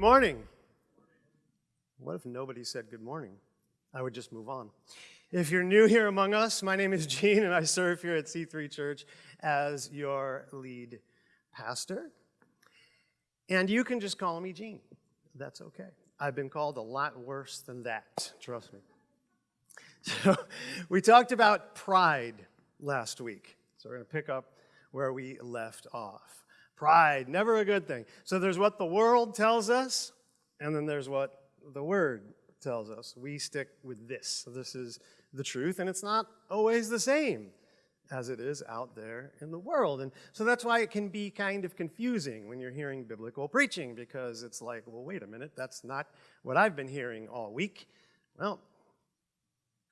morning. What if nobody said good morning? I would just move on. If you're new here among us, my name is Gene and I serve here at C3 Church as your lead pastor. And you can just call me Gene. That's okay. I've been called a lot worse than that, trust me. So we talked about pride last week. So we're going to pick up where we left off. Pride, never a good thing. So there's what the world tells us, and then there's what the Word tells us. We stick with this. So this is the truth, and it's not always the same as it is out there in the world. And so that's why it can be kind of confusing when you're hearing biblical preaching, because it's like, well, wait a minute, that's not what I've been hearing all week. Well,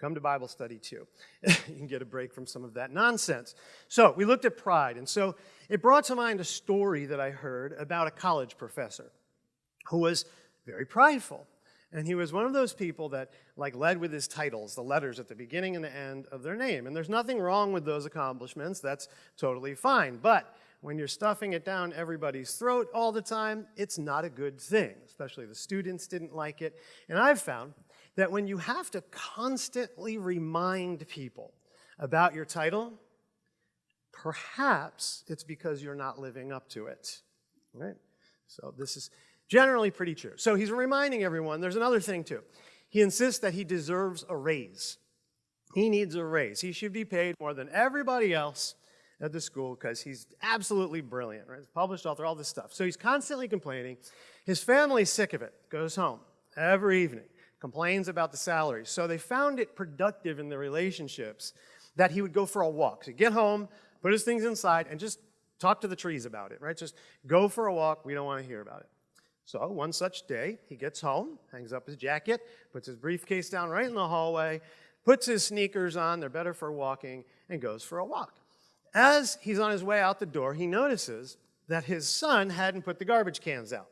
Come to Bible study too. you can get a break from some of that nonsense. So, we looked at pride, and so it brought to mind a story that I heard about a college professor who was very prideful. And he was one of those people that like led with his titles, the letters at the beginning and the end of their name. And there's nothing wrong with those accomplishments. That's totally fine. But when you're stuffing it down everybody's throat all the time, it's not a good thing. Especially the students didn't like it. And I've found that when you have to constantly remind people about your title, perhaps it's because you're not living up to it, right? So this is generally pretty true. So he's reminding everyone, there's another thing too. He insists that he deserves a raise. He needs a raise. He should be paid more than everybody else at the school because he's absolutely brilliant, right? Published author, all this stuff. So he's constantly complaining. His family's sick of it, goes home every evening complains about the salary. So they found it productive in the relationships that he would go for a walk. So get home, put his things inside, and just talk to the trees about it, right? Just go for a walk. We don't want to hear about it. So one such day, he gets home, hangs up his jacket, puts his briefcase down right in the hallway, puts his sneakers on, they're better for walking, and goes for a walk. As he's on his way out the door, he notices that his son hadn't put the garbage cans out.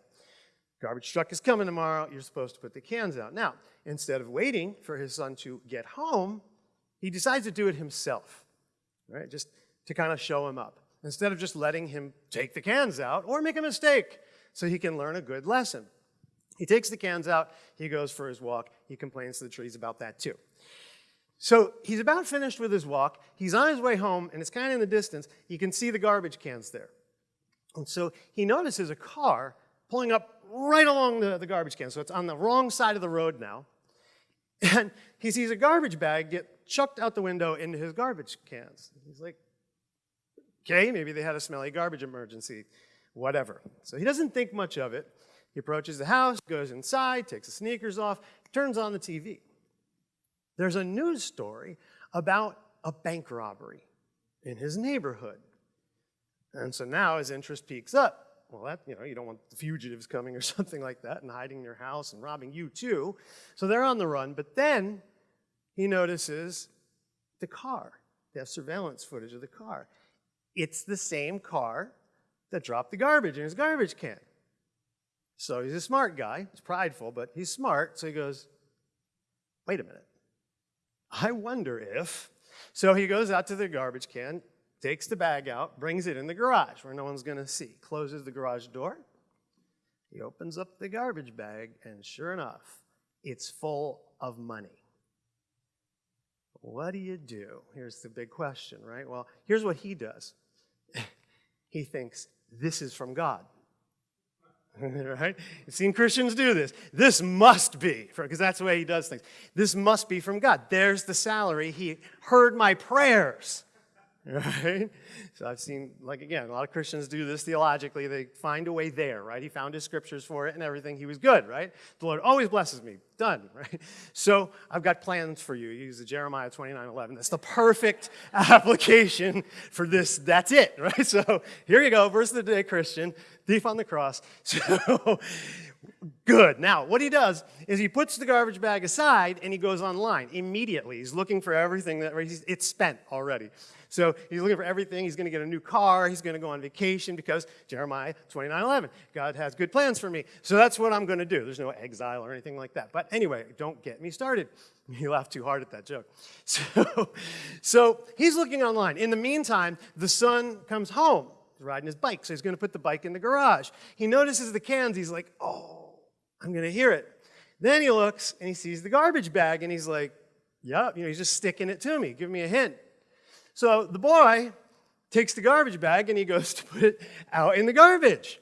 Garbage truck is coming tomorrow. You're supposed to put the cans out. Now, instead of waiting for his son to get home, he decides to do it himself, right? Just to kind of show him up. Instead of just letting him take the cans out or make a mistake so he can learn a good lesson. He takes the cans out, he goes for his walk, he complains to the trees about that too. So he's about finished with his walk, he's on his way home, and it's kind of in the distance, you can see the garbage cans there. And so he notices a car pulling up right along the, the garbage can. So it's on the wrong side of the road now. And he sees a garbage bag get chucked out the window into his garbage cans. He's like, okay, maybe they had a smelly garbage emergency, whatever. So he doesn't think much of it. He approaches the house, goes inside, takes the sneakers off, turns on the TV. There's a news story about a bank robbery in his neighborhood. And so now his interest peaks up well, that, you know, you don't want the fugitives coming or something like that and hiding in your house and robbing you too. So they're on the run. But then he notices the car. They have surveillance footage of the car. It's the same car that dropped the garbage in his garbage can. So he's a smart guy. He's prideful, but he's smart. So he goes, wait a minute. I wonder if. So he goes out to the garbage can, takes the bag out, brings it in the garage where no one's going to see, closes the garage door. He opens up the garbage bag, and sure enough, it's full of money. What do you do? Here's the big question, right? Well, here's what he does he thinks, this is from God. right? You've seen Christians do this. This must be, because that's the way he does things. This must be from God. There's the salary. He heard my prayers right? So I've seen, like again, a lot of Christians do this theologically. They find a way there, right? He found his scriptures for it and everything. He was good, right? The Lord always blesses me. Done, right? So I've got plans for you. Use the Jeremiah 29, 11. That's the perfect application for this. That's it, right? So here you go, verse of the day, Christian, thief on the cross. So good. Now, what he does is he puts the garbage bag aside and he goes online immediately. He's looking for everything that it's spent already. So he's looking for everything. He's going to get a new car. He's going to go on vacation because Jeremiah 29 11. God has good plans for me. So that's what I'm going to do. There's no exile or anything like that. But anyway, don't get me started. You laughed too hard at that joke. So, so he's looking online. In the meantime, the son comes home. Riding his bike, so he's going to put the bike in the garage. He notices the cans. He's like, oh, I'm going to hear it. Then he looks and he sees the garbage bag and he's like, Yep, you know, he's just sticking it to me, give me a hint. So the boy takes the garbage bag and he goes to put it out in the garbage.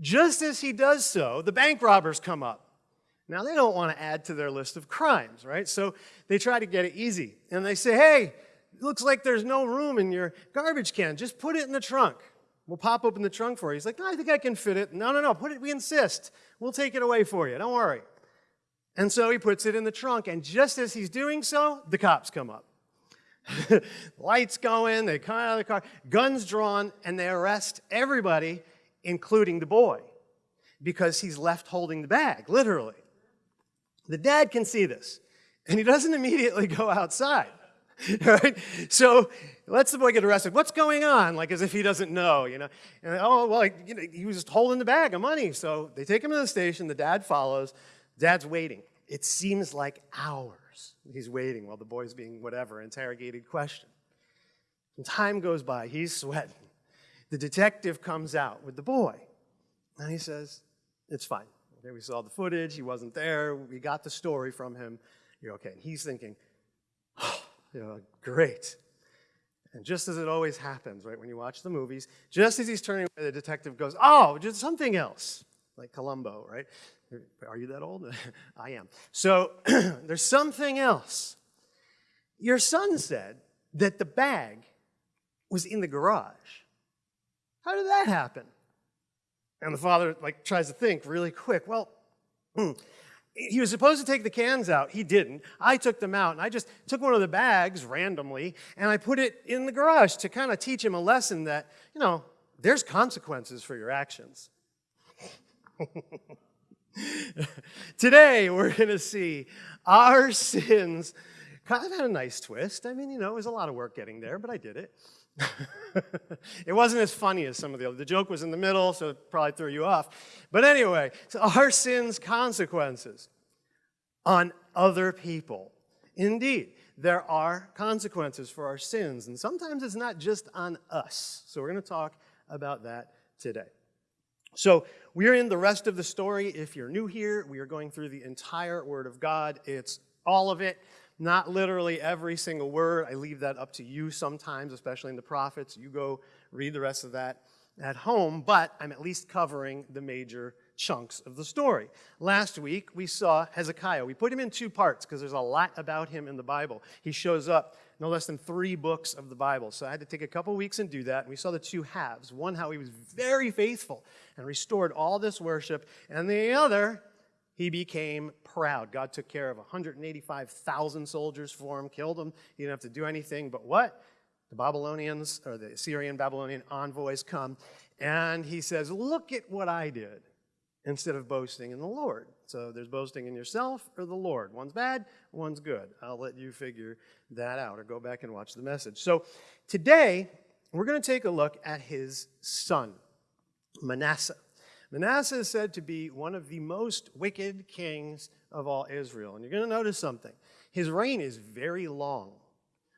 Just as he does so, the bank robbers come up. Now, they don't want to add to their list of crimes, right? So they try to get it easy. And they say, hey, looks like there's no room in your garbage can. Just put it in the trunk. We'll pop open the trunk for you. He's like, no, I think I can fit it. No, no, no, put it, we insist. We'll take it away for you. Don't worry. And so he puts it in the trunk. And just as he's doing so, the cops come up. Lights go in, they come out of the car, guns drawn, and they arrest everybody, including the boy, because he's left holding the bag, literally. The dad can see this, and he doesn't immediately go outside. right? So lets the boy get arrested. What's going on? Like as if he doesn't know, you know. And oh well, like, you know, he was just holding the bag of money. So they take him to the station. The dad follows. Dad's waiting. It seems like hours. He's waiting while the boy's being whatever interrogated, questioned. And time goes by. He's sweating. The detective comes out with the boy, and he says, "It's fine. Okay, we saw the footage. He wasn't there. We got the story from him. You're okay. And he's thinking, you know, great. And just as it always happens, right, when you watch the movies, just as he's turning away, the detective goes, oh, just something else, like Columbo, right? Are you that old? I am. So there's something else. Your son said that the bag was in the garage. How did that happen? And the father like tries to think really quick. Well, hmm, he was supposed to take the cans out. He didn't. I took them out, and I just took one of the bags randomly, and I put it in the garage to kind of teach him a lesson that, you know, there's consequences for your actions. Today, we're going to see our sins kind of had a nice twist. I mean, you know, it was a lot of work getting there, but I did it. it wasn't as funny as some of the other. The joke was in the middle, so it probably threw you off. But anyway, so our sins' consequences on other people. Indeed, there are consequences for our sins, and sometimes it's not just on us. So we're going to talk about that today. So we're in the rest of the story. If you're new here, we are going through the entire Word of God. It's all of it. Not literally every single word. I leave that up to you sometimes, especially in the prophets. You go read the rest of that at home, but I'm at least covering the major chunks of the story. Last week, we saw Hezekiah. We put him in two parts because there's a lot about him in the Bible. He shows up no less than three books of the Bible. So I had to take a couple weeks and do that. And we saw the two halves. One, how he was very faithful and restored all this worship, and the other, he became proud. God took care of 185,000 soldiers for him, killed them. He didn't have to do anything. But what? The Babylonians, or the Syrian Babylonian envoys come, and he says, Look at what I did, instead of boasting in the Lord. So there's boasting in yourself or the Lord. One's bad, one's good. I'll let you figure that out or go back and watch the message. So today, we're going to take a look at his son, Manasseh. Manasseh is said to be one of the most wicked kings of all Israel. And you're going to notice something. His reign is very long.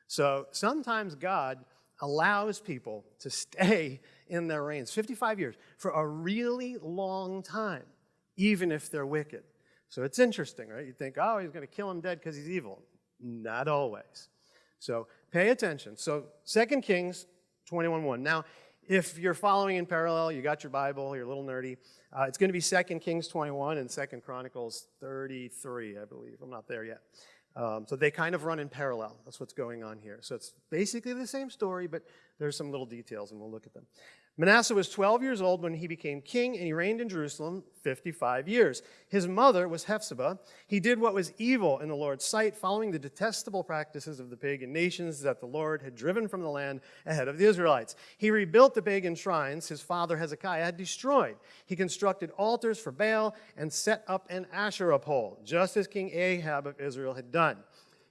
So sometimes God allows people to stay in their reigns 55 years for a really long time, even if they're wicked. So it's interesting, right? You think, oh, he's going to kill him dead because he's evil. Not always. So pay attention. So 2 Kings 21.1. Now, if you're following in parallel, you got your Bible, you're a little nerdy, uh, it's going to be 2 Kings 21 and 2 Chronicles 33, I believe. I'm not there yet. Um, so they kind of run in parallel. That's what's going on here. So it's basically the same story, but there's some little details, and we'll look at them. Manasseh was 12 years old when he became king, and he reigned in Jerusalem 55 years. His mother was Hephzibah. He did what was evil in the Lord's sight, following the detestable practices of the pagan nations that the Lord had driven from the land ahead of the Israelites. He rebuilt the pagan shrines his father Hezekiah had destroyed. He constructed altars for Baal and set up an Asherah pole, just as King Ahab of Israel had done.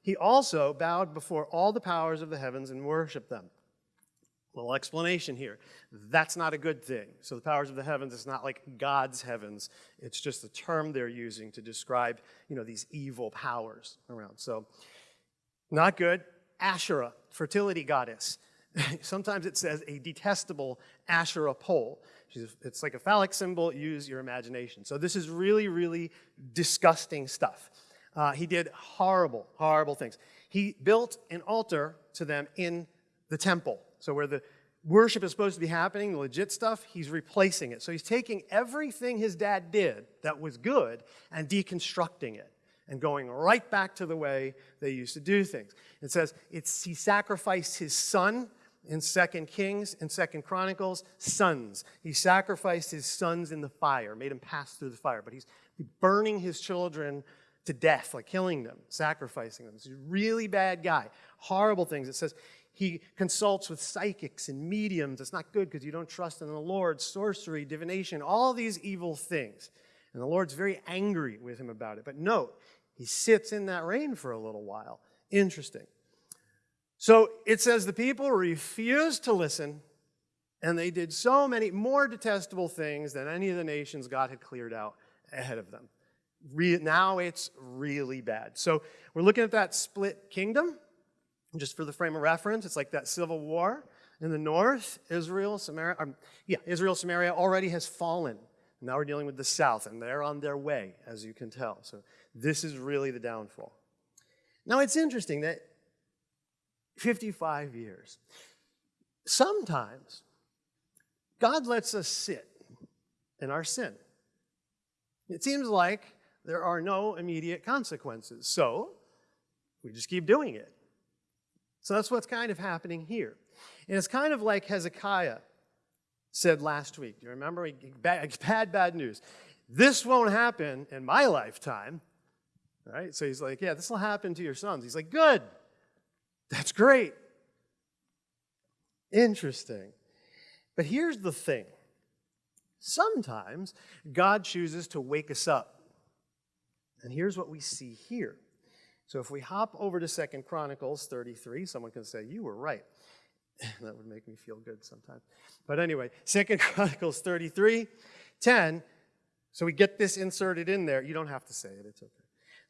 He also bowed before all the powers of the heavens and worshiped them. Little explanation here. That's not a good thing. So the powers of the heavens is not like God's heavens. It's just a term they're using to describe, you know, these evil powers around. So not good. Asherah, fertility goddess. Sometimes it says a detestable Asherah pole. It's like a phallic symbol. Use your imagination. So this is really, really disgusting stuff. Uh, he did horrible, horrible things. He built an altar to them in the temple. So where the worship is supposed to be happening, the legit stuff, he's replacing it. So he's taking everything his dad did that was good and deconstructing it and going right back to the way they used to do things. It says it's, he sacrificed his son in Second Kings and Second Chronicles, sons. He sacrificed his sons in the fire, made them pass through the fire, but he's burning his children to death, like killing them, sacrificing them. He's a really bad guy. Horrible things. It says he consults with psychics and mediums. It's not good because you don't trust in the Lord, sorcery, divination, all these evil things. And the Lord's very angry with him about it. But note, he sits in that reign for a little while. Interesting. So it says the people refused to listen, and they did so many more detestable things than any of the nations God had cleared out ahead of them. Re now it's really bad. So we're looking at that split kingdom, just for the frame of reference. It's like that civil war in the north. Israel, Samaria, um, yeah, Israel, Samaria already has fallen. Now we're dealing with the south, and they're on their way, as you can tell. So this is really the downfall. Now it's interesting that 55 years. Sometimes God lets us sit in our sin. It seems like there are no immediate consequences, so we just keep doing it. So that's what's kind of happening here. And it's kind of like Hezekiah said last week. Do you remember? Bad, bad, bad news. This won't happen in my lifetime. Right? So he's like, yeah, this will happen to your sons. He's like, good. That's great. Interesting. But here's the thing sometimes God chooses to wake us up. And here's what we see here. So if we hop over to Second Chronicles 33, someone can say, You were right. that would make me feel good sometimes. But anyway, Second Chronicles 33, 10. So we get this inserted in there. You don't have to say it, it's okay.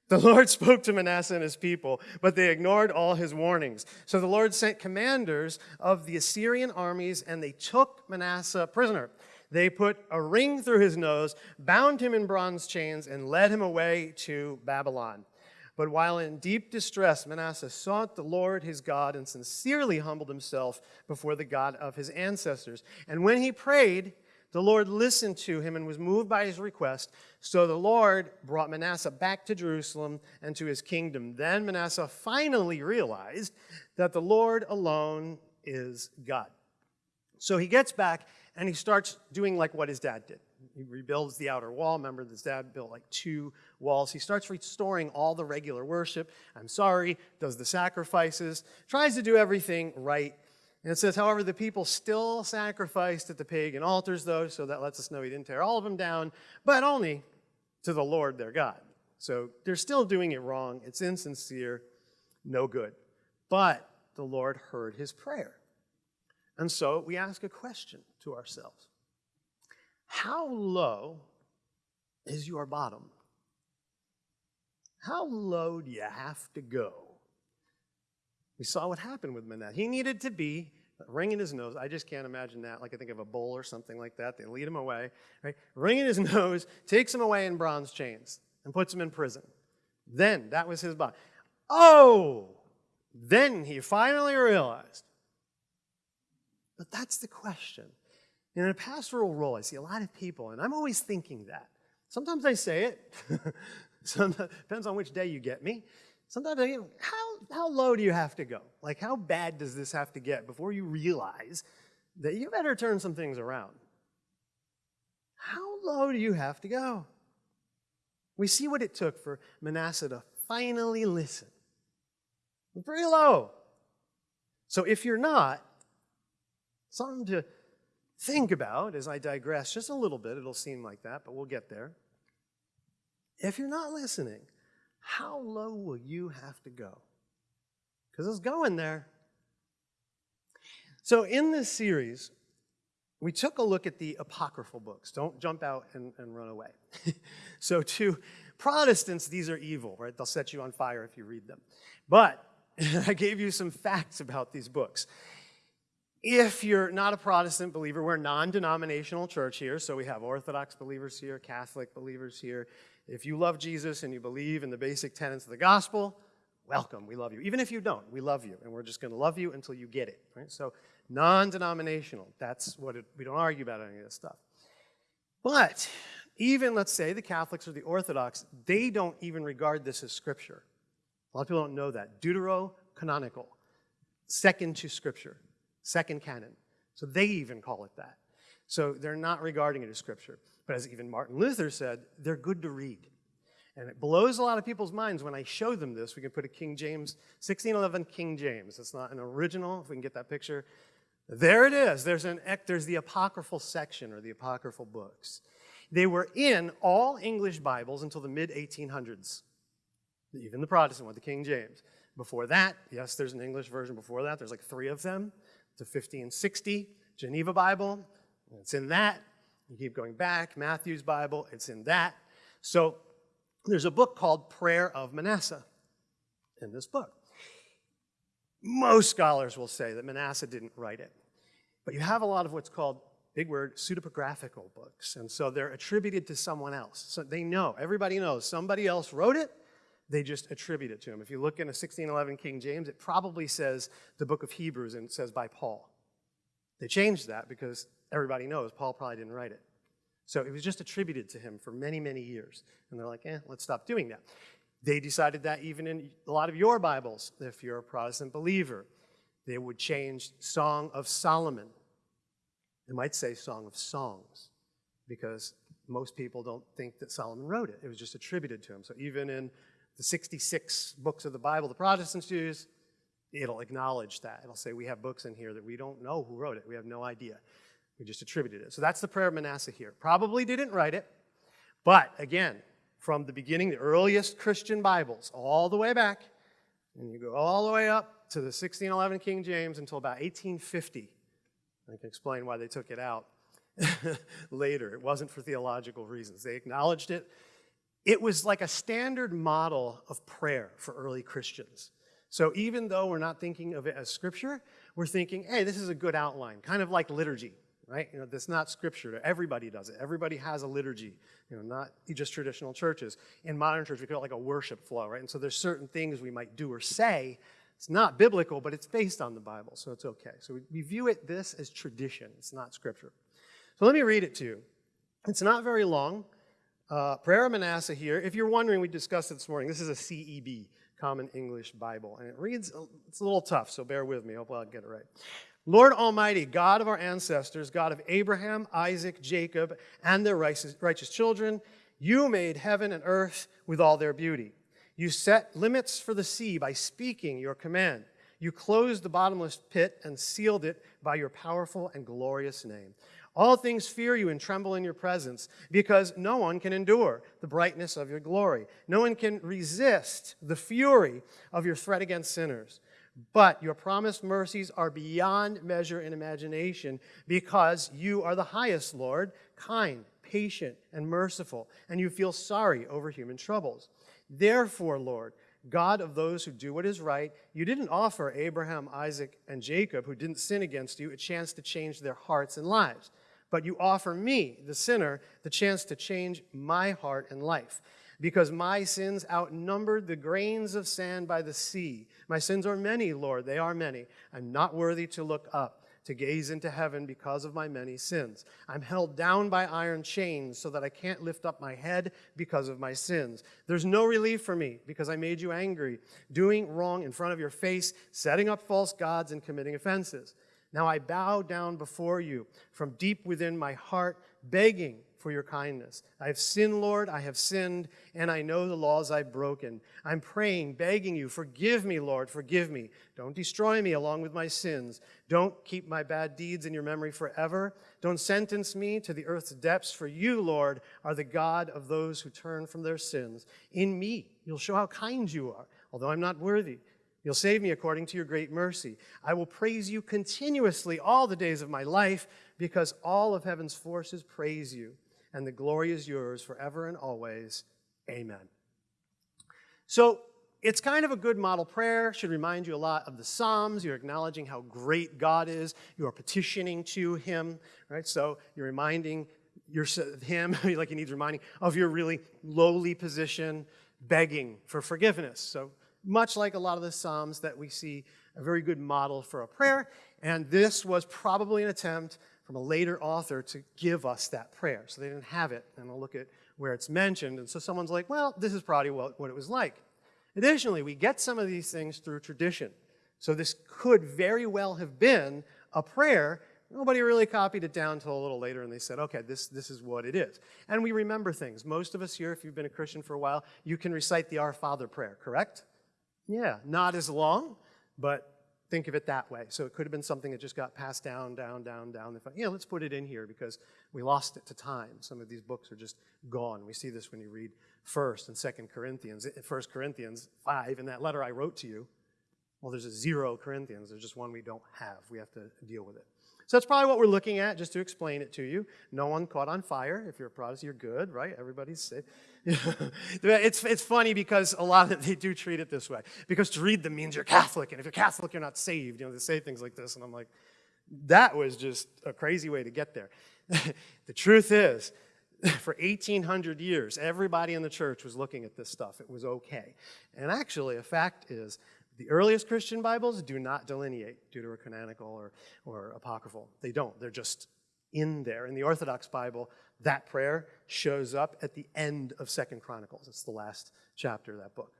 The Lord spoke to Manasseh and his people, but they ignored all his warnings. So the Lord sent commanders of the Assyrian armies, and they took Manasseh prisoner. They put a ring through his nose, bound him in bronze chains, and led him away to Babylon. But while in deep distress, Manasseh sought the Lord his God and sincerely humbled himself before the God of his ancestors. And when he prayed, the Lord listened to him and was moved by his request. So the Lord brought Manasseh back to Jerusalem and to his kingdom. Then Manasseh finally realized that the Lord alone is God. So he gets back and he starts doing like what his dad did. He rebuilds the outer wall. Remember, his dad built like two walls. He starts restoring all the regular worship. I'm sorry, does the sacrifices, tries to do everything right and it says, however, the people still sacrificed at the pagan altars, though, so that lets us know he didn't tear all of them down, but only to the Lord their God. So they're still doing it wrong. It's insincere, no good. But the Lord heard his prayer. And so we ask a question to ourselves How low is your bottom? How low do you have to go? We saw what happened with Manasseh. He needed to be ring in his nose. I just can't imagine that. Like I think of a bull or something like that. They lead him away, right? Ring in his nose, takes him away in bronze chains, and puts him in prison. Then that was his body. Oh, then he finally realized. But that's the question. In a pastoral role, I see a lot of people, and I'm always thinking that. Sometimes I say it. Depends on which day you get me. Sometimes I think, how, how low do you have to go? Like, how bad does this have to get before you realize that you better turn some things around? How low do you have to go? We see what it took for Manasseh to finally listen. Pretty low. So if you're not, something to think about as I digress just a little bit. It'll seem like that, but we'll get there. If you're not listening, how low will you have to go? Because it's going there. So, in this series, we took a look at the apocryphal books. Don't jump out and, and run away. so, to Protestants, these are evil, right? They'll set you on fire if you read them. But I gave you some facts about these books. If you're not a Protestant believer, we're a non denominational church here, so we have Orthodox believers here, Catholic believers here. If you love Jesus and you believe in the basic tenets of the gospel, welcome, we love you. Even if you don't, we love you, and we're just going to love you until you get it. Right? So, non denominational, that's what it, we don't argue about any of this stuff. But even, let's say, the Catholics or the Orthodox, they don't even regard this as scripture. A lot of people don't know that. Deuterocanonical, second to scripture second canon. So they even call it that. So they're not regarding it as scripture. But as even Martin Luther said, they're good to read. And it blows a lot of people's minds when I show them this. We can put a King James, 1611 King James. It's not an original, if we can get that picture. There it is. There's, an, there's the apocryphal section or the apocryphal books. They were in all English Bibles until the mid 1800s, even the Protestant one, the King James. Before that, yes, there's an English version. Before that, there's like three of them to 1560, Geneva Bible, it's in that. You keep going back, Matthew's Bible, it's in that. So there's a book called Prayer of Manasseh in this book. Most scholars will say that Manasseh didn't write it. But you have a lot of what's called, big word, pseudepigraphical books. And so they're attributed to someone else. So they know, everybody knows, somebody else wrote it, they just attribute it to him. If you look in a 1611 King James, it probably says the book of Hebrews and it says by Paul. They changed that because everybody knows Paul probably didn't write it. So it was just attributed to him for many, many years. And they're like, eh, let's stop doing that. They decided that even in a lot of your Bibles, if you're a Protestant believer, they would change Song of Solomon. They might say Song of Songs because most people don't think that Solomon wrote it. It was just attributed to him. So even in the 66 books of the Bible the Protestants use, it'll acknowledge that. It'll say, we have books in here that we don't know who wrote it. We have no idea. We just attributed it. So that's the prayer of Manasseh here. Probably didn't write it, but again, from the beginning, the earliest Christian Bibles, all the way back, and you go all the way up to the 1611 King James until about 1850. I can explain why they took it out later. It wasn't for theological reasons. They acknowledged it it was like a standard model of prayer for early Christians. So even though we're not thinking of it as scripture, we're thinking, hey, this is a good outline, kind of like liturgy, right? You know, that's not scripture. Everybody does it. Everybody has a liturgy, you know, not just traditional churches. In modern church, we call it like a worship flow, right? And so there's certain things we might do or say. It's not biblical, but it's based on the Bible, so it's okay. So we, we view it this as tradition. It's not scripture. So let me read it to you. It's not very long. Uh, Prayer of Manasseh here. If you're wondering, we discussed it this morning. This is a CEB, Common English Bible. And it reads, it's a little tough, so bear with me. Hopefully I'll get it right. Lord Almighty, God of our ancestors, God of Abraham, Isaac, Jacob, and their righteous, righteous children, you made heaven and earth with all their beauty. You set limits for the sea by speaking your command. You closed the bottomless pit and sealed it by your powerful and glorious name. All things fear you and tremble in your presence, because no one can endure the brightness of your glory. No one can resist the fury of your threat against sinners. But your promised mercies are beyond measure in imagination, because you are the highest, Lord, kind, patient, and merciful, and you feel sorry over human troubles. Therefore, Lord, God of those who do what is right, you didn't offer Abraham, Isaac, and Jacob, who didn't sin against you, a chance to change their hearts and lives but you offer me, the sinner, the chance to change my heart and life. Because my sins outnumbered the grains of sand by the sea. My sins are many, Lord, they are many. I'm not worthy to look up, to gaze into heaven because of my many sins. I'm held down by iron chains so that I can't lift up my head because of my sins. There's no relief for me because I made you angry, doing wrong in front of your face, setting up false gods, and committing offenses. Now I bow down before you from deep within my heart, begging for your kindness. I have sinned, Lord, I have sinned, and I know the laws I've broken. I'm praying, begging you, forgive me, Lord, forgive me. Don't destroy me along with my sins. Don't keep my bad deeds in your memory forever. Don't sentence me to the earth's depths, for you, Lord, are the God of those who turn from their sins. In me, you'll show how kind you are, although I'm not worthy. You'll save me according to your great mercy. I will praise you continuously all the days of my life because all of heaven's forces praise you, and the glory is yours forever and always. Amen. So it's kind of a good model prayer, should remind you a lot of the Psalms. You're acknowledging how great God is. You are petitioning to him, right? So you're reminding him, like he needs reminding, of your really lowly position, begging for forgiveness. So much like a lot of the Psalms that we see, a very good model for a prayer. And this was probably an attempt from a later author to give us that prayer. So they didn't have it. And I'll look at where it's mentioned. And so someone's like, well, this is probably what, what it was like. Additionally, we get some of these things through tradition. So this could very well have been a prayer. Nobody really copied it down until a little later, and they said, okay, this, this is what it is. And we remember things. Most of us here, if you've been a Christian for a while, you can recite the Our Father prayer, correct? Yeah, not as long, but think of it that way. So it could have been something that just got passed down, down, down, down. Thought, yeah, let's put it in here because we lost it to time. Some of these books are just gone. We see this when you read 1st and 2nd Corinthians. Eh, 1st Corinthians 5, in that letter I wrote to you, well, there's a zero Corinthians. There's just one we don't have. We have to deal with it. So that's probably what we're looking at, just to explain it to you. No one caught on fire. If you're a Protestant, you're good, right? Everybody's safe. It's, it's funny because a lot of they do treat it this way. Because to read them means you're Catholic, and if you're Catholic, you're not saved. You know, they say things like this, and I'm like, that was just a crazy way to get there. the truth is, for 1800 years, everybody in the church was looking at this stuff. It was okay. And actually, a fact is, the earliest Christian Bibles do not delineate deuterocanonical or, or apocryphal. They don't. They're just in there. In the Orthodox Bible, that prayer shows up at the end of Second Chronicles. It's the last chapter of that book.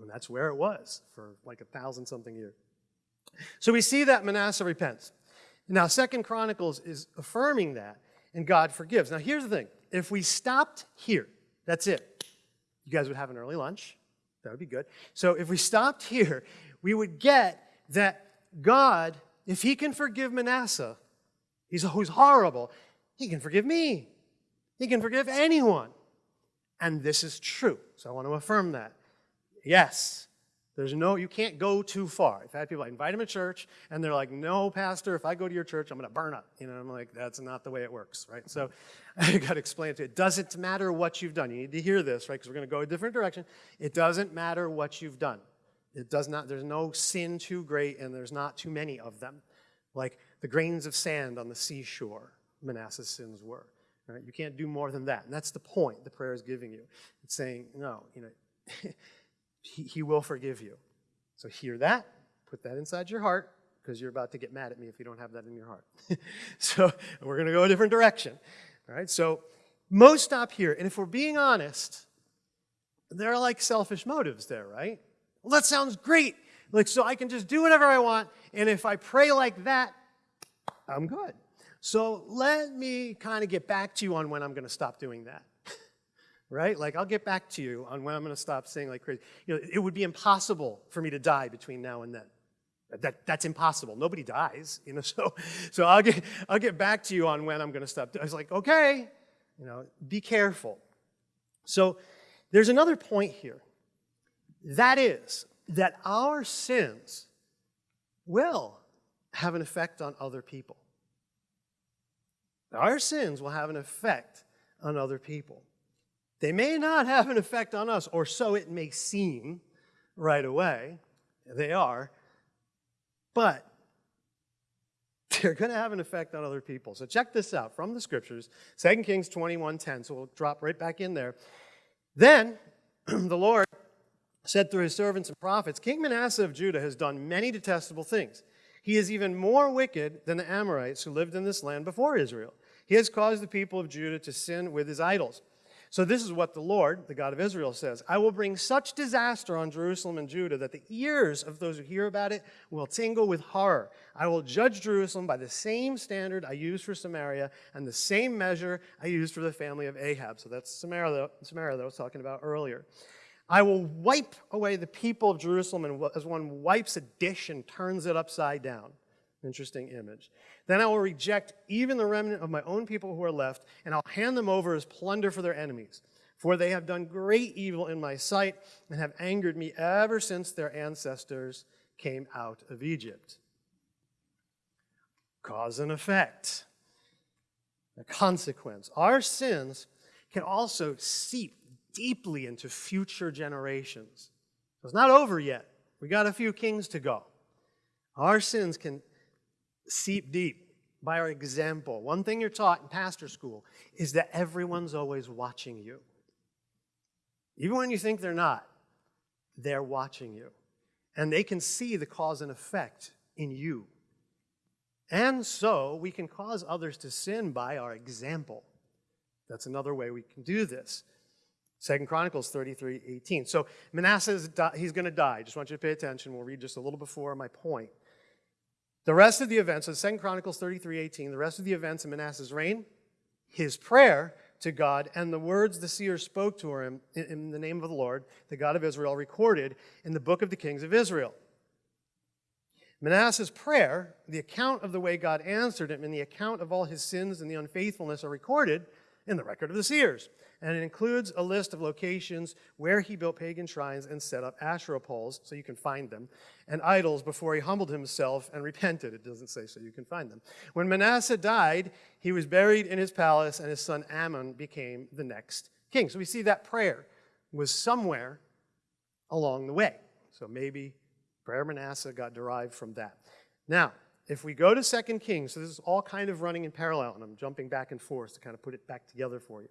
And that's where it was for like a thousand something years. So we see that Manasseh repents. Now, Second Chronicles is affirming that, and God forgives. Now, here's the thing. If we stopped here, that's it. You guys would have an early lunch. That would be good. So if we stopped here, we would get that God, if he can forgive Manasseh, he's always horrible, he can forgive me. He can forgive anyone. And this is true. So I want to affirm that. Yes, there's no, you can't go too far. I've had people, I invite them to church, and they're like, no, pastor, if I go to your church, I'm going to burn up. You know, I'm like, that's not the way it works, right? So I got to explain it to you. It doesn't matter what you've done. You need to hear this, right? Because we're going to go a different direction. It doesn't matter what you've done. It does not, there's no sin too great, and there's not too many of them. Like the grains of sand on the seashore, Manasseh's sins were. Right? You can't do more than that. And that's the point the prayer is giving you. It's saying, no, you know, he, he will forgive you. So hear that, put that inside your heart, because you're about to get mad at me if you don't have that in your heart. so we're going to go a different direction. All right, so most stop here. And if we're being honest, there are like selfish motives there, right? Well, that sounds great. Like, so I can just do whatever I want. And if I pray like that, I'm good. So let me kind of get back to you on when I'm going to stop doing that right? Like, I'll get back to you on when I'm going to stop saying like crazy. You know, it would be impossible for me to die between now and then. That, that's impossible. Nobody dies, you know. So, so I'll get I'll get back to you on when I'm going to stop. I was like, okay, you know, be careful. So, there's another point here. That is that our sins will have an effect on other people. Our sins will have an effect on other people. They may not have an effect on us, or so it may seem right away. They are. But they're going to have an effect on other people. So check this out from the scriptures, 2 Kings 21.10. So we'll drop right back in there. Then the Lord said through his servants and prophets, King Manasseh of Judah has done many detestable things. He is even more wicked than the Amorites who lived in this land before Israel. He has caused the people of Judah to sin with his idols. So this is what the Lord, the God of Israel, says. I will bring such disaster on Jerusalem and Judah that the ears of those who hear about it will tingle with horror. I will judge Jerusalem by the same standard I used for Samaria and the same measure I used for the family of Ahab. So that's Samaria, Samaria that I was talking about earlier. I will wipe away the people of Jerusalem as one wipes a dish and turns it upside down. Interesting image. Then I will reject even the remnant of my own people who are left, and I'll hand them over as plunder for their enemies. For they have done great evil in my sight and have angered me ever since their ancestors came out of Egypt. Cause and effect. A consequence. Our sins can also seep deeply into future generations. It's not over yet. We got a few kings to go. Our sins can seep deep by our example. One thing you're taught in pastor school is that everyone's always watching you. Even when you think they're not, they're watching you. And they can see the cause and effect in you. And so we can cause others to sin by our example. That's another way we can do this. Second Chronicles 33, 18. So Manasseh, he's going to die. Just want you to pay attention. We'll read just a little before my point. The rest of the events, so Second Chronicles 33, 18, the rest of the events in Manasseh's reign, his prayer to God, and the words the seer spoke to him in the name of the Lord, the God of Israel, recorded in the book of the kings of Israel. Manasseh's prayer, the account of the way God answered him, and the account of all his sins and the unfaithfulness are recorded in the record of the seers. And it includes a list of locations where he built pagan shrines and set up Asherah poles, so you can find them, and idols before he humbled himself and repented. It doesn't say so you can find them. When Manasseh died, he was buried in his palace, and his son Amon became the next king. So we see that prayer was somewhere along the way. So maybe prayer Manasseh got derived from that. Now, if we go to 2 Kings, so this is all kind of running in parallel, and I'm jumping back and forth to kind of put it back together for you.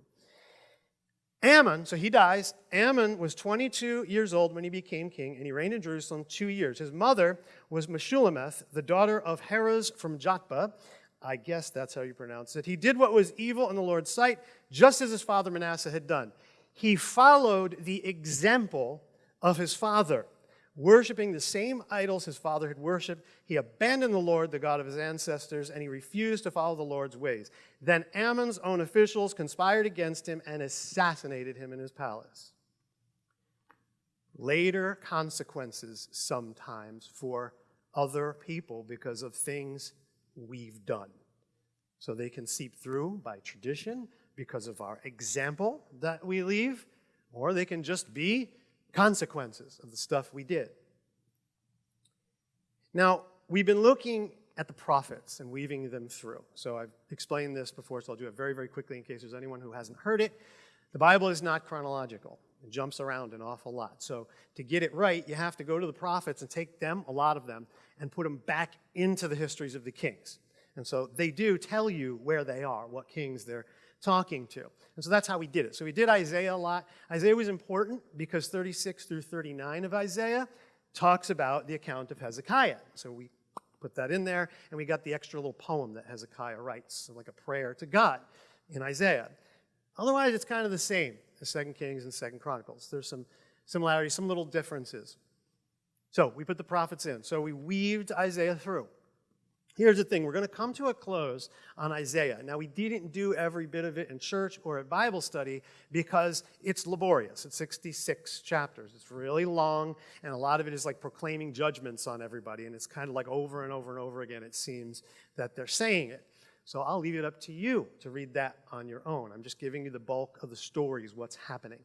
Amon, so he dies. Amon was 22 years old when he became king, and he reigned in Jerusalem two years. His mother was Meshullemeth, the daughter of Haruz from Jotbah. I guess that's how you pronounce it. He did what was evil in the Lord's sight, just as his father Manasseh had done. He followed the example of his father worshiping the same idols his father had worshiped. He abandoned the Lord, the God of his ancestors, and he refused to follow the Lord's ways. Then Amon's own officials conspired against him and assassinated him in his palace. Later consequences sometimes for other people because of things we've done. So they can seep through by tradition because of our example that we leave, or they can just be consequences of the stuff we did. Now, we've been looking at the prophets and weaving them through. So I've explained this before, so I'll do it very, very quickly in case there's anyone who hasn't heard it. The Bible is not chronological. It jumps around an awful lot. So to get it right, you have to go to the prophets and take them, a lot of them, and put them back into the histories of the kings. And so they do tell you where they are, what kings they're talking to. And so that's how we did it. So we did Isaiah a lot. Isaiah was important because 36 through 39 of Isaiah talks about the account of Hezekiah. So we put that in there, and we got the extra little poem that Hezekiah writes, like a prayer to God in Isaiah. Otherwise, it's kind of the same as Second Kings and Second Chronicles. There's some similarities, some little differences. So we put the prophets in. So we weaved Isaiah through. Here's the thing, we're going to come to a close on Isaiah. Now, we didn't do every bit of it in church or at Bible study because it's laborious. It's 66 chapters. It's really long, and a lot of it is like proclaiming judgments on everybody, and it's kind of like over and over and over again, it seems that they're saying it. So I'll leave it up to you to read that on your own. I'm just giving you the bulk of the stories, what's happening.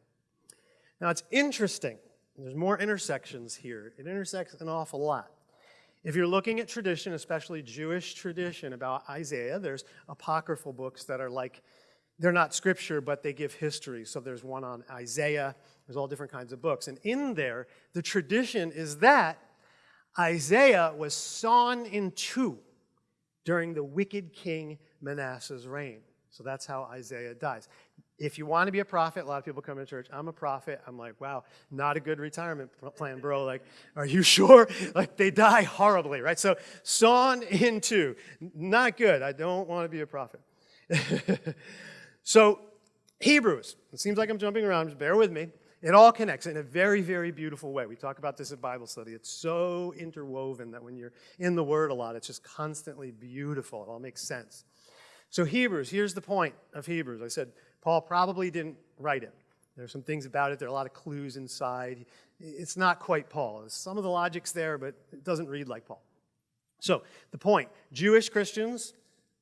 Now, it's interesting. There's more intersections here. It intersects an awful lot. If you're looking at tradition, especially Jewish tradition about Isaiah, there's apocryphal books that are like, they're not scripture, but they give history. So there's one on Isaiah, there's all different kinds of books. And in there, the tradition is that Isaiah was sawn in two during the wicked king Manasseh's reign. So that's how Isaiah dies if you want to be a prophet, a lot of people come to church, I'm a prophet. I'm like, wow, not a good retirement plan, bro. Like, are you sure? Like, they die horribly, right? So, sawn in two, not good. I don't want to be a prophet. so, Hebrews, it seems like I'm jumping around, just bear with me. It all connects in a very, very beautiful way. We talk about this at Bible study. It's so interwoven that when you're in the Word a lot, it's just constantly beautiful. It all makes sense. So, Hebrews, here's the point of Hebrews. I said, Paul probably didn't write it. There's some things about it. There are a lot of clues inside. It's not quite Paul. Some of the logic's there, but it doesn't read like Paul. So, the point Jewish Christians,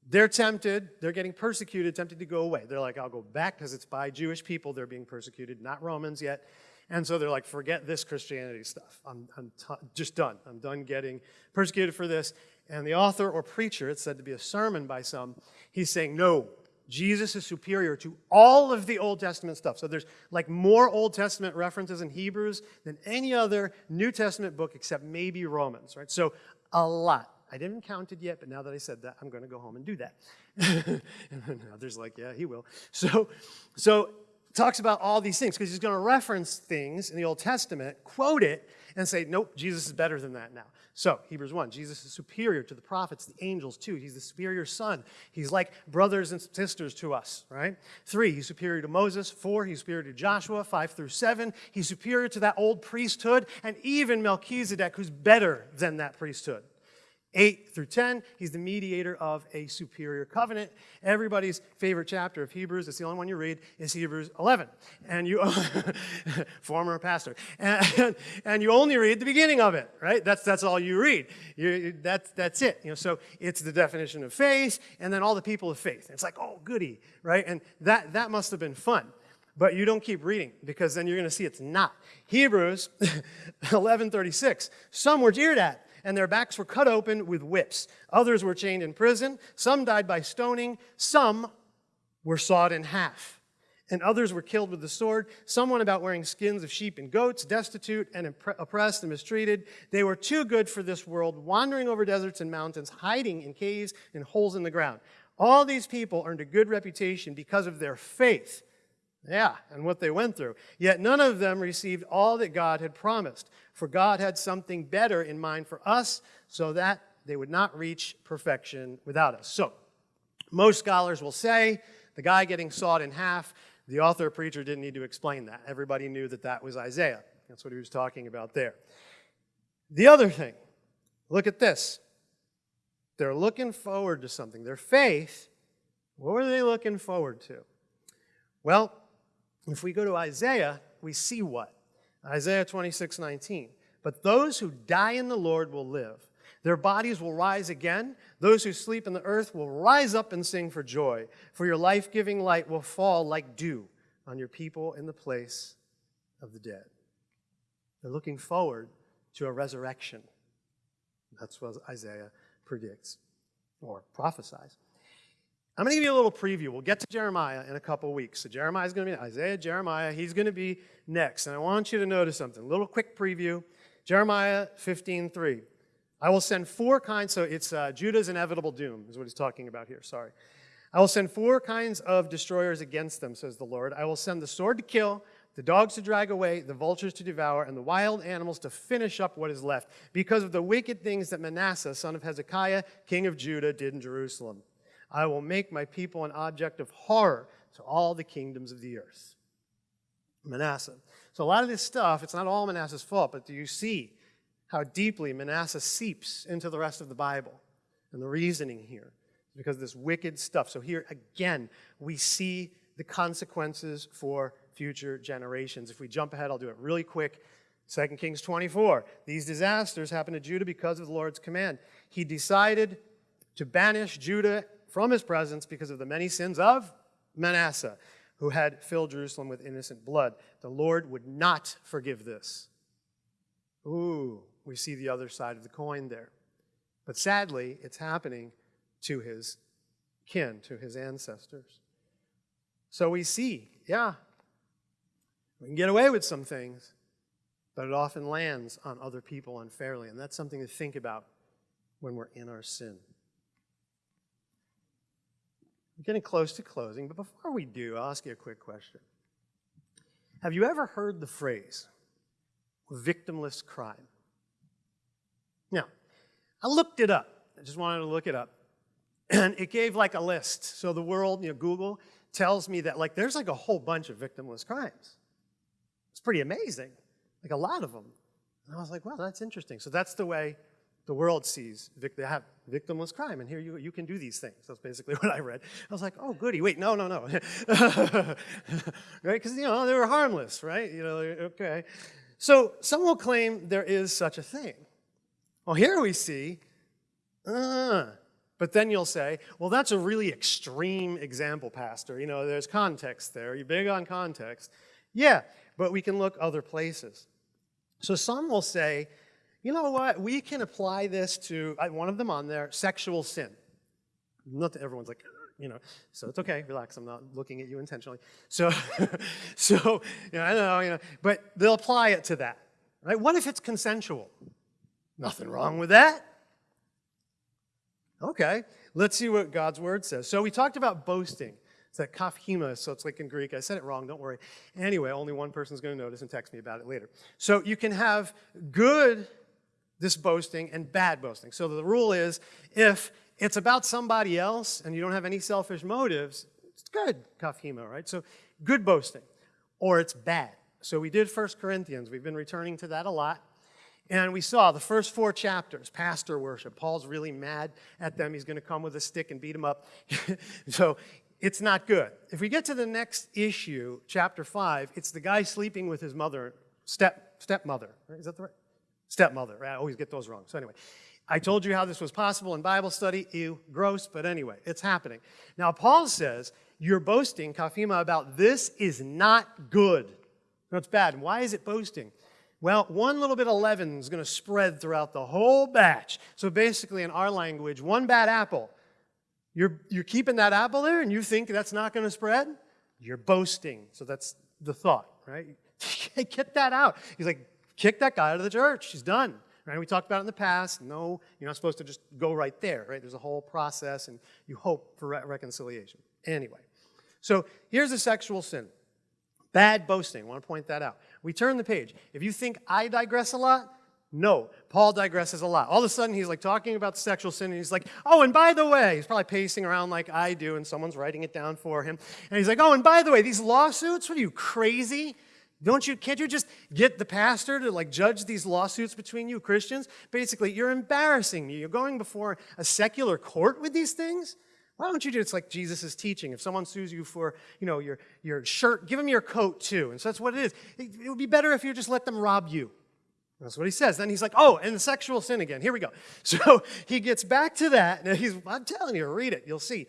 they're tempted, they're getting persecuted, tempted to go away. They're like, I'll go back because it's by Jewish people they're being persecuted, not Romans yet. And so they're like, forget this Christianity stuff. I'm, I'm just done. I'm done getting persecuted for this. And the author or preacher, it's said to be a sermon by some, he's saying, no, Jesus is superior to all of the Old Testament stuff. So there's like more Old Testament references in Hebrews than any other New Testament book except maybe Romans, right? So a lot. I didn't count it yet, but now that I said that, I'm going to go home and do that. and others like, yeah, he will. So, so talks about all these things because he's going to reference things in the Old Testament, quote it, and say, nope, Jesus is better than that now. So, Hebrews 1, Jesus is superior to the prophets, the angels too. He's the superior son. He's like brothers and sisters to us, right? Three, he's superior to Moses. Four, he's superior to Joshua. Five through seven, he's superior to that old priesthood, and even Melchizedek, who's better than that priesthood. 8 through 10, he's the mediator of a superior covenant. Everybody's favorite chapter of Hebrews, it's the only one you read, is Hebrews 11. And you, former pastor, and, and, you only read the beginning of it, right? That's, that's all you read. You, that's, that's it. You know, so it's the definition of faith, and then all the people of faith. It's like, oh, goody, right? And that, that must have been fun. But you don't keep reading because then you're going to see it's not. Hebrews 11:36. Some were jeered at and their backs were cut open with whips. Others were chained in prison. Some died by stoning. Some were sawed in half. And others were killed with the sword. Some went about wearing skins of sheep and goats, destitute and oppressed and mistreated. They were too good for this world, wandering over deserts and mountains, hiding in caves and holes in the ground. All these people earned a good reputation because of their faith. Yeah, and what they went through. Yet none of them received all that God had promised for God had something better in mind for us so that they would not reach perfection without us. So, most scholars will say the guy getting sawed in half, the author preacher didn't need to explain that. Everybody knew that that was Isaiah. That's what he was talking about there. The other thing, look at this. They're looking forward to something. Their faith, what were they looking forward to? Well, if we go to Isaiah, we see what? Isaiah 26, 19. But those who die in the Lord will live. Their bodies will rise again. Those who sleep in the earth will rise up and sing for joy. For your life giving light will fall like dew on your people in the place of the dead. They're looking forward to a resurrection. That's what Isaiah predicts or prophesies. I'm going to give you a little preview. We'll get to Jeremiah in a couple weeks. So Jeremiah is going to be Isaiah, Jeremiah. He's going to be next. And I want you to notice something. A little quick preview. Jeremiah 15:3. I will send four kinds. So it's uh, Judah's inevitable doom is what he's talking about here. Sorry. I will send four kinds of destroyers against them, says the Lord. I will send the sword to kill, the dogs to drag away, the vultures to devour, and the wild animals to finish up what is left, because of the wicked things that Manasseh, son of Hezekiah, king of Judah, did in Jerusalem. I will make my people an object of horror to all the kingdoms of the earth. Manasseh. So a lot of this stuff, it's not all Manasseh's fault, but do you see how deeply Manasseh seeps into the rest of the Bible and the reasoning here? Because of this wicked stuff. So here again, we see the consequences for future generations. If we jump ahead, I'll do it really quick. 2 Kings 24. These disasters happened to Judah because of the Lord's command. He decided to banish Judah from his presence because of the many sins of Manasseh, who had filled Jerusalem with innocent blood. The Lord would not forgive this. Ooh, we see the other side of the coin there. But sadly, it's happening to his kin, to his ancestors. So we see, yeah, we can get away with some things, but it often lands on other people unfairly. And that's something to think about when we're in our sin. We're getting close to closing, but before we do, I'll ask you a quick question. Have you ever heard the phrase, victimless crime? Now, I looked it up. I just wanted to look it up. And it gave like a list. So the world, you know, Google tells me that like there's like a whole bunch of victimless crimes. It's pretty amazing, like a lot of them. And I was like, wow, that's interesting. So that's the way the world sees they have victimless crime, and here you, you can do these things. That's basically what I read. I was like, oh, goody, wait, no, no, no. right? Because, you know, they were harmless, right? You know, okay. So some will claim there is such a thing. Well, here we see, uh, but then you'll say, well, that's a really extreme example, Pastor. You know, there's context there. You're big on context. Yeah, but we can look other places. So some will say, you know what? We can apply this to, one of them on there, sexual sin. Not that everyone's like, you know. So it's okay, relax, I'm not looking at you intentionally. So, so you know, I know, you know, but they'll apply it to that, right? What if it's consensual? Nothing wrong with that. Okay, let's see what God's word says. So we talked about boasting. It's that kafhima, so it's like in Greek. I said it wrong, don't worry. Anyway, only one person's going to notice and text me about it later. So you can have good, this boasting, and bad boasting. So the rule is if it's about somebody else and you don't have any selfish motives, it's good, kaphema, right? So good boasting, or it's bad. So we did 1 Corinthians. We've been returning to that a lot. And we saw the first four chapters, pastor worship. Paul's really mad at them. He's going to come with a stick and beat them up. so it's not good. If we get to the next issue, chapter 5, it's the guy sleeping with his mother, step, stepmother. Right? Is that the right? Stepmother. I always get those wrong. So anyway, I told you how this was possible in Bible study. Ew, gross, but anyway, it's happening. Now, Paul says, you're boasting, Kafima, about this is not good. It's bad. why is it boasting? Well, one little bit of leaven is going to spread throughout the whole batch. So basically, in our language, one bad apple. You're, you're keeping that apple there and you think that's not going to spread? You're boasting. So that's the thought, right? Get that out. He's like, kick that guy out of the church. He's done. Right? We talked about in the past. No, you're not supposed to just go right there, right? There's a whole process and you hope for re reconciliation. Anyway, so here's a sexual sin. Bad boasting. I want to point that out. We turn the page. If you think I digress a lot, no, Paul digresses a lot. All of a sudden, he's like talking about sexual sin, and he's like, oh, and by the way, he's probably pacing around like I do, and someone's writing it down for him. And he's like, oh, and by the way, these lawsuits, what are you, crazy? Don't you, can't you just get the pastor to like judge these lawsuits between you Christians? Basically, you're embarrassing me. You're going before a secular court with these things? Why don't you do? It's like Jesus teaching. If someone sues you for, you know, your, your shirt, give them your coat too. And so that's what it is. It, it would be better if you just let them rob you. That's what he says. Then he's like, oh, and the sexual sin again. Here we go. So he gets back to that. Now he's, I'm telling you, read it. You'll see.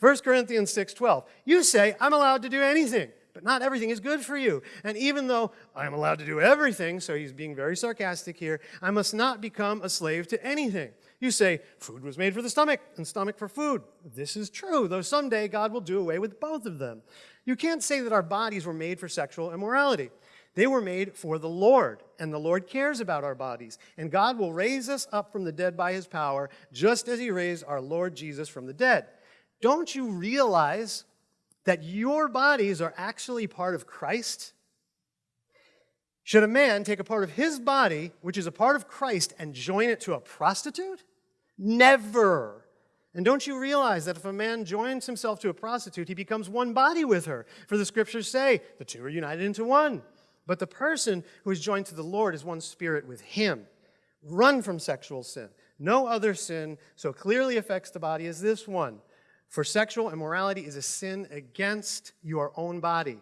1 Corinthians 6.12. You say, I'm allowed to do anything, but not everything is good for you. And even though I'm allowed to do everything, so he's being very sarcastic here, I must not become a slave to anything. You say, food was made for the stomach and stomach for food. This is true, though someday God will do away with both of them. You can't say that our bodies were made for sexual immorality. They were made for the Lord, and the Lord cares about our bodies. And God will raise us up from the dead by his power, just as he raised our Lord Jesus from the dead. Don't you realize that your bodies are actually part of Christ? Should a man take a part of his body, which is a part of Christ, and join it to a prostitute? Never. And don't you realize that if a man joins himself to a prostitute, he becomes one body with her? For the scriptures say, the two are united into one. But the person who is joined to the Lord is one spirit with him. Run from sexual sin. No other sin so clearly affects the body as this one. For sexual immorality is a sin against your own body.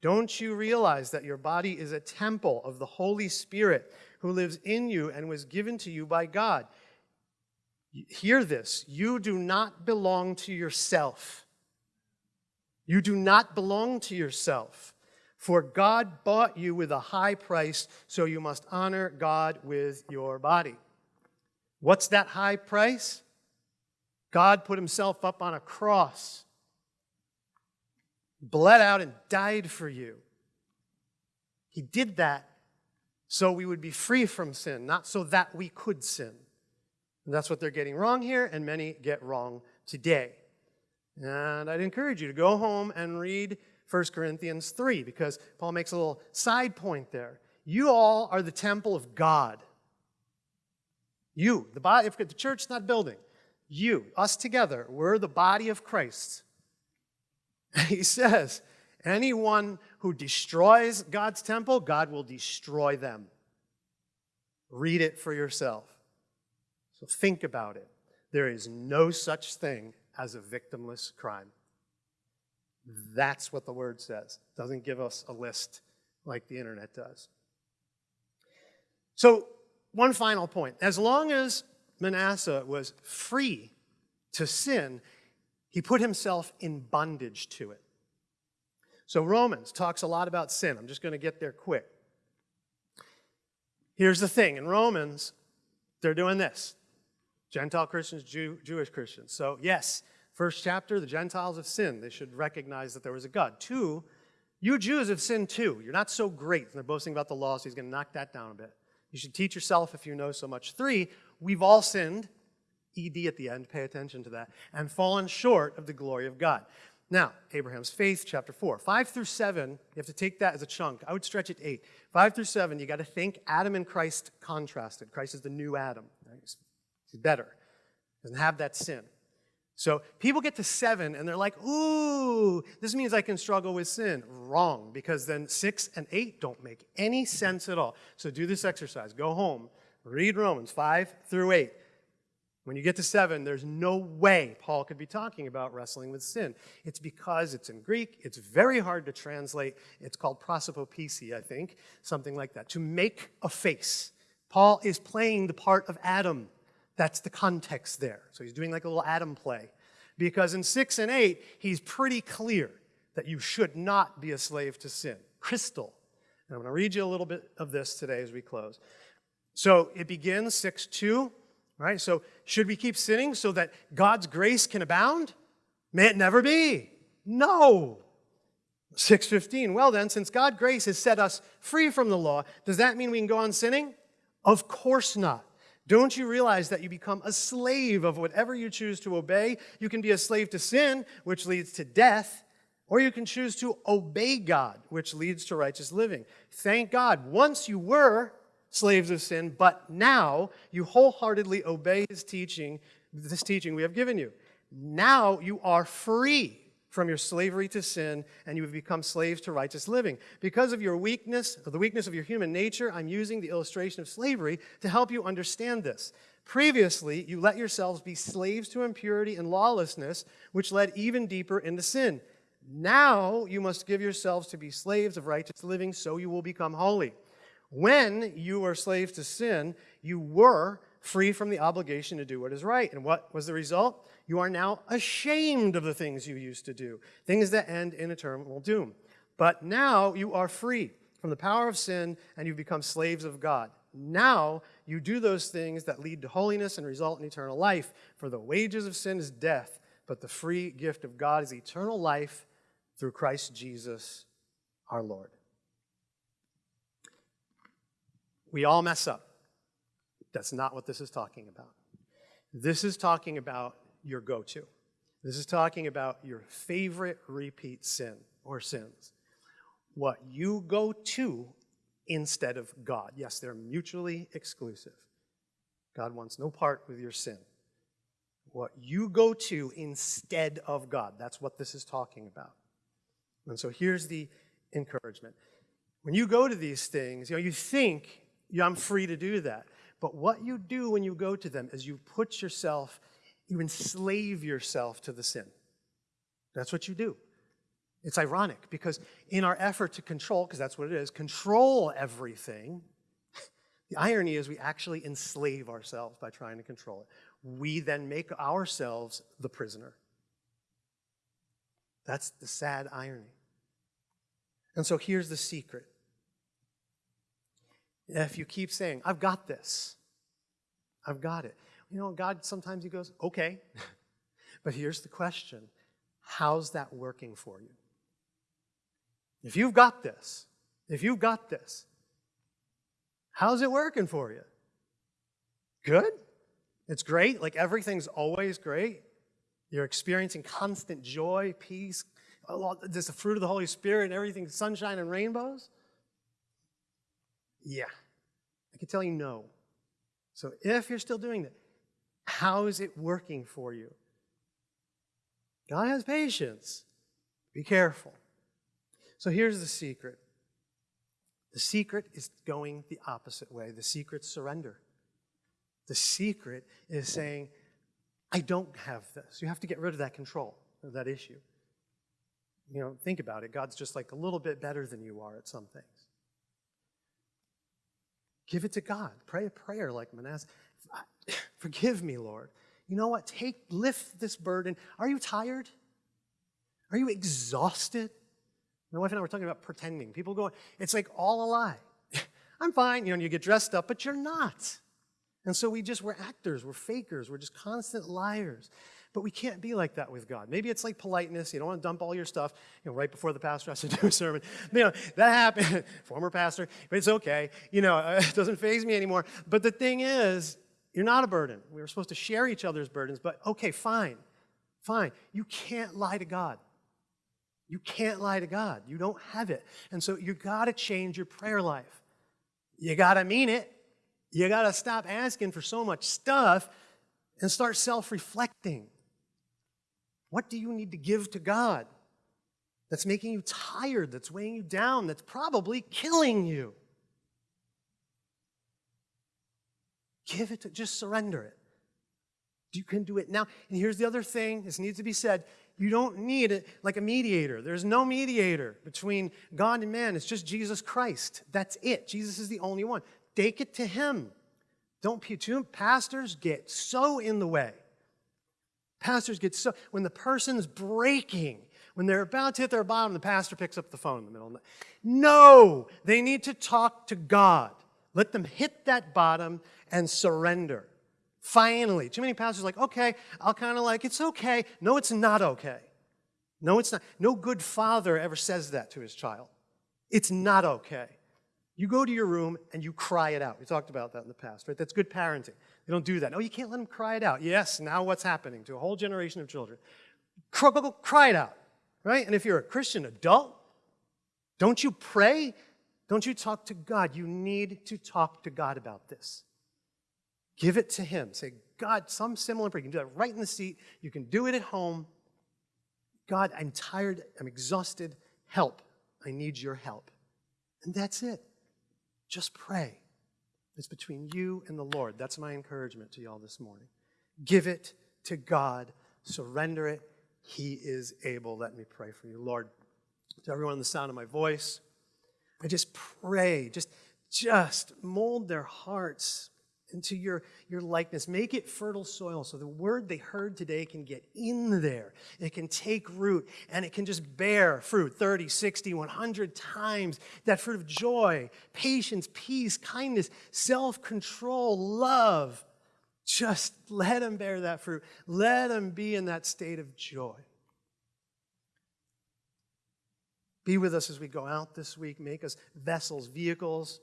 Don't you realize that your body is a temple of the Holy Spirit who lives in you and was given to you by God? Hear this. You do not belong to yourself. You do not belong to yourself. For God bought you with a high price, so you must honor God with your body. What's that high price? God put himself up on a cross bled out and died for you. He did that so we would be free from sin, not so that we could sin. And that's what they're getting wrong here, and many get wrong today. And I'd encourage you to go home and read 1 Corinthians 3, because Paul makes a little side point there. You all are the temple of God. You, the body, if the church's not building, you, us together, we're the body of Christ. He says, anyone who destroys God's temple, God will destroy them. Read it for yourself. So think about it. There is no such thing as a victimless crime. That's what the word says. It doesn't give us a list like the internet does. So, one final point. As long as Manasseh was free to sin, he put himself in bondage to it. So Romans talks a lot about sin. I'm just going to get there quick. Here's the thing. In Romans, they're doing this. Gentile Christians, Jew, Jewish Christians. So yes, First chapter, the Gentiles have sinned. They should recognize that there was a God. Two, you Jews have sinned too. You're not so great. And they're boasting about the law, so he's going to knock that down a bit. You should teach yourself if you know so much. Three, we've all sinned. ED at the end, pay attention to that. And fallen short of the glory of God. Now, Abraham's faith, chapter 4. 5 through 7, you have to take that as a chunk. I would stretch it 8. 5 through 7, you got to think Adam and Christ contrasted. Christ is the new Adam. He's better. Doesn't have that sin. So people get to 7 and they're like, ooh, this means I can struggle with sin. Wrong, because then 6 and 8 don't make any sense at all. So do this exercise. Go home, read Romans 5 through 8. When you get to seven, there's no way Paul could be talking about wrestling with sin. It's because it's in Greek, it's very hard to translate. It's called prosopopesi, I think, something like that, to make a face. Paul is playing the part of Adam. That's the context there. So he's doing like a little Adam play. Because in six and eight, he's pretty clear that you should not be a slave to sin. Crystal. And I'm going to read you a little bit of this today as we close. So it begins 6 2. Right? So should we keep sinning so that God's grace can abound? May it never be. No. 615. Well then, since God's grace has set us free from the law, does that mean we can go on sinning? Of course not. Don't you realize that you become a slave of whatever you choose to obey? You can be a slave to sin, which leads to death, or you can choose to obey God, which leads to righteous living. Thank God, once you were slaves of sin, but now you wholeheartedly obey his teaching, this teaching we have given you. Now you are free from your slavery to sin and you have become slaves to righteous living. Because of your weakness, or the weakness of your human nature, I'm using the illustration of slavery to help you understand this. Previously, you let yourselves be slaves to impurity and lawlessness, which led even deeper into sin. Now you must give yourselves to be slaves of righteous living so you will become holy. When you were slaves to sin, you were free from the obligation to do what is right. And what was the result? You are now ashamed of the things you used to do, things that end in eternal doom. But now you are free from the power of sin and you've become slaves of God. Now you do those things that lead to holiness and result in eternal life. For the wages of sin is death, but the free gift of God is eternal life through Christ Jesus our Lord. We all mess up. That's not what this is talking about. This is talking about your go to. This is talking about your favorite repeat sin or sins. What you go to instead of God. Yes, they're mutually exclusive. God wants no part with your sin. What you go to instead of God. That's what this is talking about. And so here's the encouragement. When you go to these things, you know, you think I'm free to do that. But what you do when you go to them is you put yourself, you enslave yourself to the sin. That's what you do. It's ironic because in our effort to control, because that's what it is, control everything, the irony is we actually enslave ourselves by trying to control it. We then make ourselves the prisoner. That's the sad irony. And so here's the secret if you keep saying, I've got this, I've got it. You know, God sometimes He goes, okay. but here's the question How's that working for you? If you've got this, if you've got this, how's it working for you? Good? It's great? Like everything's always great? You're experiencing constant joy, peace, just the fruit of the Holy Spirit and everything, sunshine and rainbows? Yeah. I can tell you no. So if you're still doing that, how is it working for you? God has patience. Be careful. So here's the secret. The secret is going the opposite way. The secret's surrender. The secret is saying, I don't have this. You have to get rid of that control, of that issue. You know, think about it. God's just like a little bit better than you are at some things. Give it to God. Pray a prayer like Manasseh. Forgive me, Lord. You know what? Take, lift this burden. Are you tired? Are you exhausted? My wife and I were talking about pretending. People going, it's like all a lie. I'm fine, you know, and you get dressed up, but you're not. And so we just, we're actors, we're fakers, we're just constant liars. But we can't be like that with God. Maybe it's like politeness. You don't want to dump all your stuff you know, right before the pastor has to do a sermon. You know, that happened. Former pastor, but it's okay. You know, it doesn't phase me anymore. But the thing is, you're not a burden. We were supposed to share each other's burdens, but okay, fine. Fine. You can't lie to God. You can't lie to God. You don't have it. And so you got to change your prayer life. You got to mean it. You got to stop asking for so much stuff and start self reflecting. What do you need to give to God that's making you tired, that's weighing you down, that's probably killing you? Give it to, just surrender it. You can do it now. And here's the other thing this needs to be said. You don't need it like a mediator. There's no mediator between God and man. It's just Jesus Christ. That's it. Jesus is the only one. Take it to him. Don't pastors get so in the way. Pastors get so when the person's breaking, when they're about to hit their bottom, the pastor picks up the phone in the middle of the night. No, they need to talk to God. Let them hit that bottom and surrender. Finally. Too many pastors are like, okay, I'll kind of like, it's okay. No, it's not okay. No, it's not. No good father ever says that to his child. It's not okay. You go to your room and you cry it out. We talked about that in the past, right? That's good parenting. They don't do that. No, you can't let them cry it out. Yes, now what's happening to a whole generation of children? Cry, it out, right? And if you're a Christian adult, don't you pray? Don't you talk to God? You need to talk to God about this. Give it to Him. Say, God, some similar prayer. You can do that right in the seat. You can do it at home. God, I'm tired. I'm exhausted. Help. I need your help. And that's it. Just pray. It's between you and the Lord. That's my encouragement to y'all this morning. Give it to God. Surrender it. He is able. Let me pray for you. Lord, to everyone in the sound of my voice, I just pray, just, just mold their hearts into your, your likeness. Make it fertile soil so the word they heard today can get in there. It can take root and it can just bear fruit 30, 60, 100 times. That fruit of joy, patience, peace, kindness, self control, love. Just let them bear that fruit. Let them be in that state of joy. Be with us as we go out this week. Make us vessels, vehicles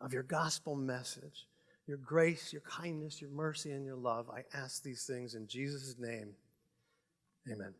of your gospel message your grace, your kindness, your mercy, and your love. I ask these things in Jesus' name. Amen.